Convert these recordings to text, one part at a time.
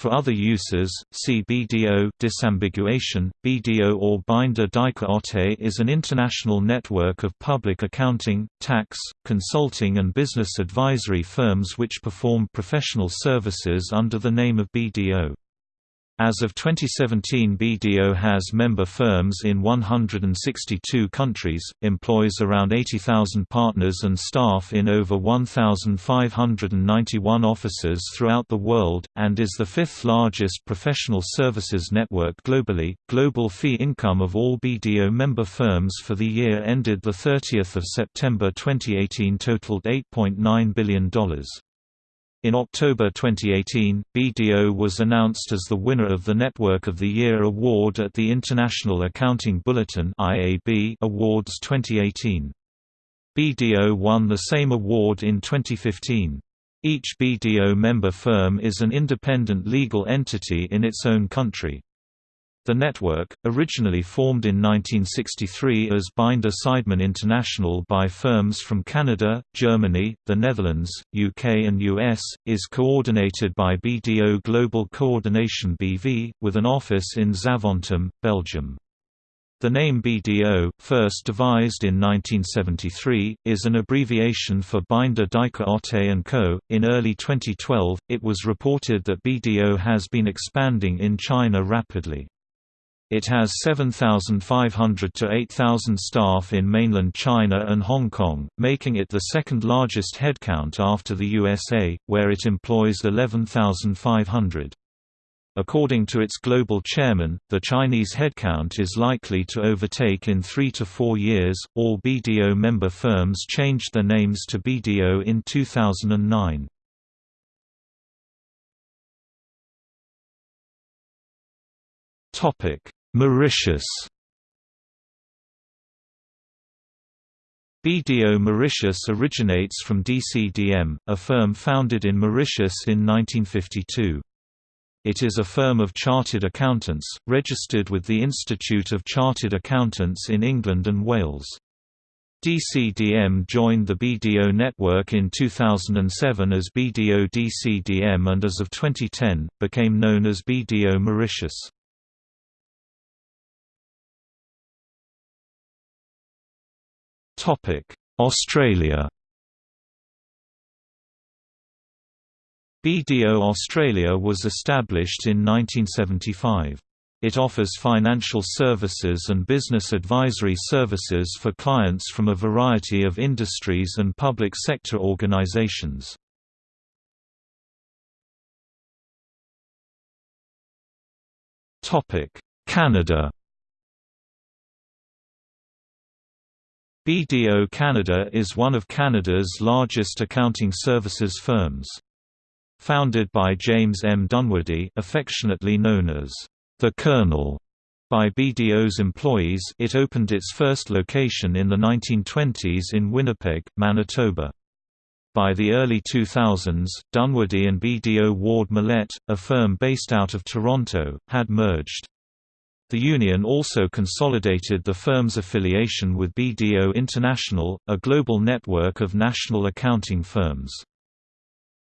For other uses, see BDO disambiguation. BDO or Binder Otte is an international network of public accounting, tax, consulting and business advisory firms which perform professional services under the name of BDO. As of 2017 BDO has member firms in 162 countries, employs around 80,000 partners and staff in over 1,591 offices throughout the world, and is the fifth largest professional services network globally. Global fee income of all BDO member firms for the year ended 30 September 2018 totaled $8.9 billion. In October 2018, BDO was announced as the winner of the Network of the Year award at the International Accounting Bulletin Awards 2018. BDO won the same award in 2015. Each BDO member firm is an independent legal entity in its own country. The network, originally formed in 1963 as Binder Seidman International by firms from Canada, Germany, the Netherlands, UK and US, is coordinated by BDO Global Coordination BV, with an office in Zaventem, Belgium. The name BDO, first devised in 1973, is an abbreviation for Binder Dijker Otte & Co. In early 2012, it was reported that BDO has been expanding in China rapidly. It has 7,500 to 8,000 staff in mainland China and Hong Kong, making it the second largest headcount after the USA, where it employs 11,500. According to its global chairman, the Chinese headcount is likely to overtake in three to four years. All BDO member firms changed their names to BDO in 2009. Topic Mauritius BDO Mauritius originates from DCDM, a firm founded in Mauritius in 1952. It is a firm of chartered accountants, registered with the Institute of Chartered Accountants in England and Wales. DCDM joined the BDO network in 2007 as BDO DCDM and as of 2010, became known as BDO Mauritius. Australia BDO Australia was established in 1975. It offers financial services and business advisory services for clients from a variety of industries and public sector organisations. Canada BDO Canada is one of Canada's largest accounting services firms. Founded by James M. Dunwoody affectionately known as the Colonel by BDO's employees it opened its first location in the 1920s in Winnipeg, Manitoba. By the early 2000s, Dunwoody and BDO Ward Mallette, a firm based out of Toronto, had merged. The union also consolidated the firm's affiliation with BDO International, a global network of national accounting firms.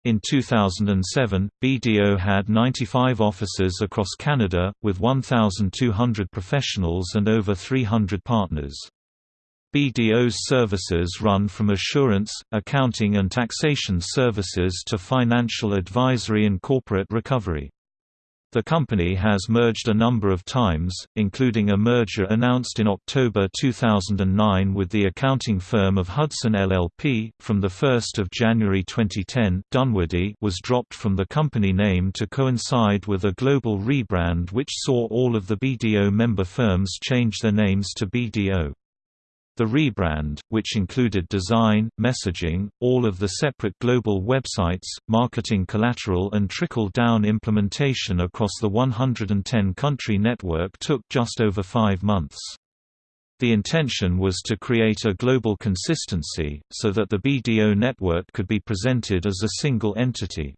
In 2007, BDO had 95 offices across Canada, with 1,200 professionals and over 300 partners. BDO's services run from assurance, accounting and taxation services to financial advisory and corporate recovery. The company has merged a number of times, including a merger announced in October 2009 with the accounting firm of Hudson LLP. From 1 January 2010, Dunwoody was dropped from the company name to coincide with a global rebrand which saw all of the BDO member firms change their names to BDO. The rebrand, which included design, messaging, all of the separate global websites, marketing collateral and trickle-down implementation across the 110-country network took just over five months. The intention was to create a global consistency, so that the BDO network could be presented as a single entity.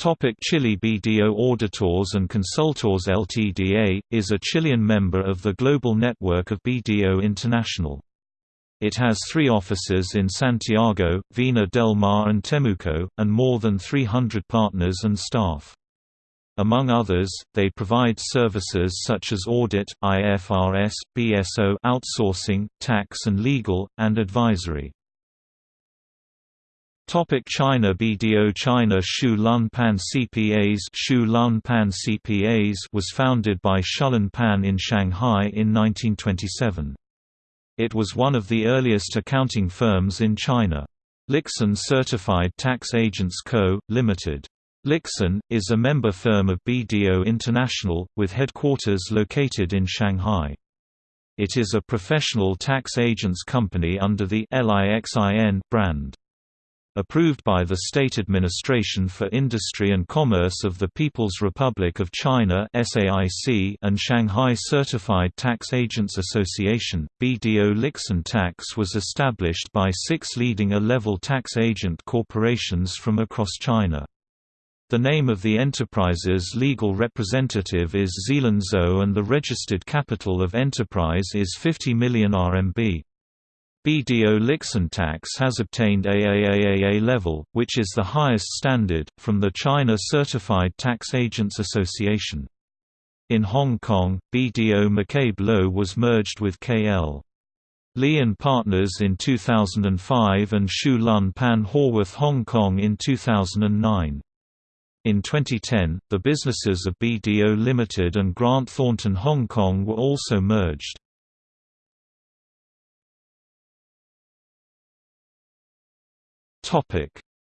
Topic Chile BDO Auditors and Consultors Ltda, is a Chilean member of the global network of BDO International. It has three offices in Santiago, Vina del Mar and Temuco, and more than 300 partners and staff. Among others, they provide services such as audit, IFRS, BSO outsourcing, tax and legal, and advisory. Topic China BDO China Shu Lun Pan CPAs Shu Lun Pan CPAs was founded by Shulun Pan in Shanghai in 1927. It was one of the earliest accounting firms in China. Lixin Certified Tax Agents Co., Ltd. Lixin, is a member firm of BDO International, with headquarters located in Shanghai. It is a professional tax agents company under the LIXIN brand approved by the State Administration for Industry and Commerce of the People's Republic of China and Shanghai Certified Tax Agents Association. BDO Lixin Tax was established by six leading A-level tax agent corporations from across China. The name of the enterprise's legal representative is Zealand and the registered capital of enterprise is 50 million RMB. BDO Lixintax has obtained AAAA level, which is the highest standard, from the China Certified Tax Agents Association. In Hong Kong, BDO McCabe Lo was merged with KL. Lee Partners in 2005 and Shu Lun Pan Horwath Hong Kong in 2009. In 2010, the businesses of BDO Limited and Grant Thornton Hong Kong were also merged.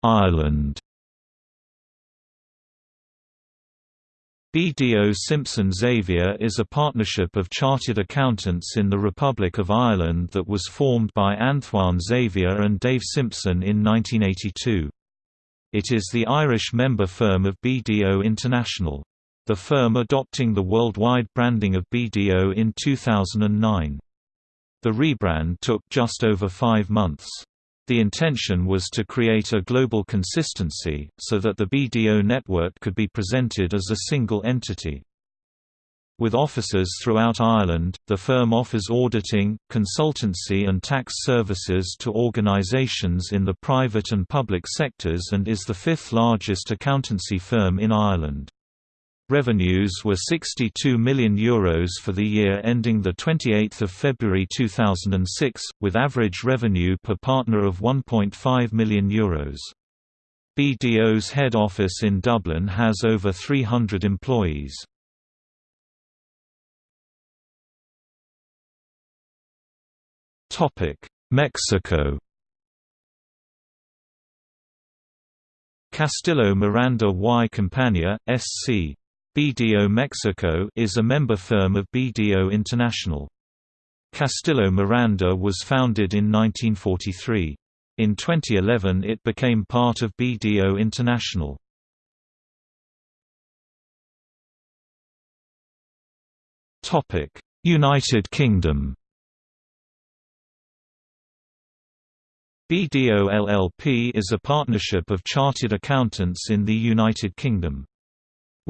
Ireland BDO Simpson Xavier is a partnership of chartered accountants in the Republic of Ireland that was formed by Antoine Xavier and Dave Simpson in 1982. It is the Irish member firm of BDO International. The firm adopting the worldwide branding of BDO in 2009. The rebrand took just over five months. The intention was to create a global consistency, so that the BDO network could be presented as a single entity. With offices throughout Ireland, the firm offers auditing, consultancy and tax services to organisations in the private and public sectors and is the fifth largest accountancy firm in Ireland. Revenues were €62 million Euros for the year ending 28 February 2006, with average revenue per partner of €1.5 million. Euros. BDO's head office in Dublin has over 300 employees. Mexico Castillo Miranda y Compañía, S.C. BDO Mexico is a member firm of BDO International. Castillo Miranda was founded in 1943. In 2011 it became part of BDO International. United Kingdom BDO LLP is a partnership of chartered accountants in the United Kingdom.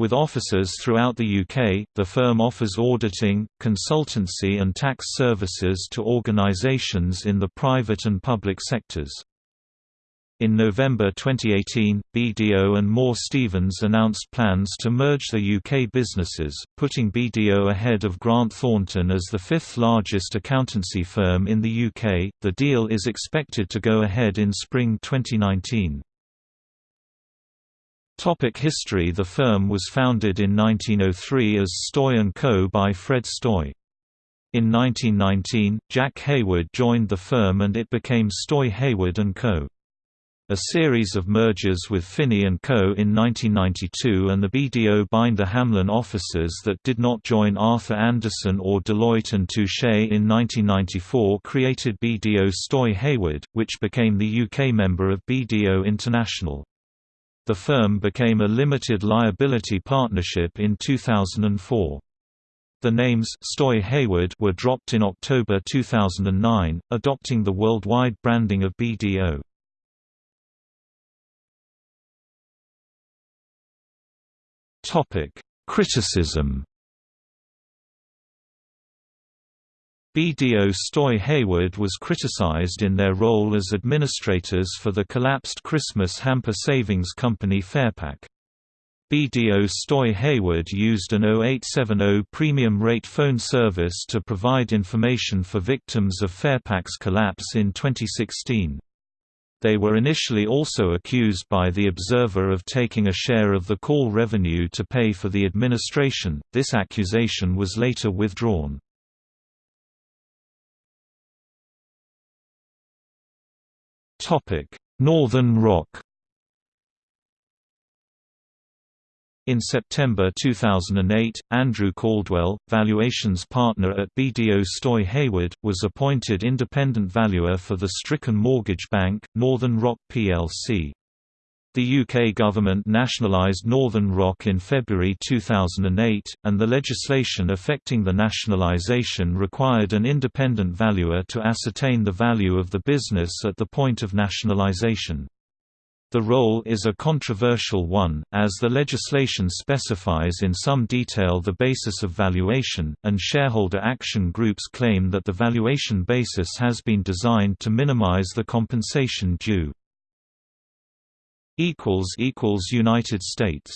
With offices throughout the UK, the firm offers auditing, consultancy and tax services to organisations in the private and public sectors. In November 2018, BDO and Moore Stephens announced plans to merge the UK businesses, putting BDO ahead of Grant Thornton as the fifth largest accountancy firm in the UK. The deal is expected to go ahead in spring 2019. Topic history The firm was founded in 1903 as Stoy & Co. by Fred Stoy. In 1919, Jack Hayward joined the firm and it became Stoy Hayward & Co. A series of mergers with Finney & Co. in 1992 and the BDO Binder Hamlin offices that did not join Arthur Andersen or Deloitte & Touche in 1994 created BDO Stoy Hayward, which became the UK member of BDO International. The firm became a limited liability partnership in 2004. The names Stoy Hayward were dropped in October 2009, adopting the worldwide branding of BDO. Topic: Criticism BDO Stoy Hayward was criticized in their role as administrators for the collapsed Christmas hamper savings company Farepak. BDO Stoy Hayward used an 0870 premium rate phone service to provide information for victims of Farepak's collapse in 2016. They were initially also accused by The Observer of taking a share of the call revenue to pay for the administration. This accusation was later withdrawn. Northern Rock In September 2008, Andrew Caldwell, valuations partner at BDO Stoy Hayward, was appointed independent valuer for the stricken mortgage bank, Northern Rock plc. The UK government nationalised Northern Rock in February 2008, and the legislation affecting the nationalisation required an independent valuer to ascertain the value of the business at the point of nationalisation. The role is a controversial one, as the legislation specifies in some detail the basis of valuation, and shareholder action groups claim that the valuation basis has been designed to minimize the compensation due. United States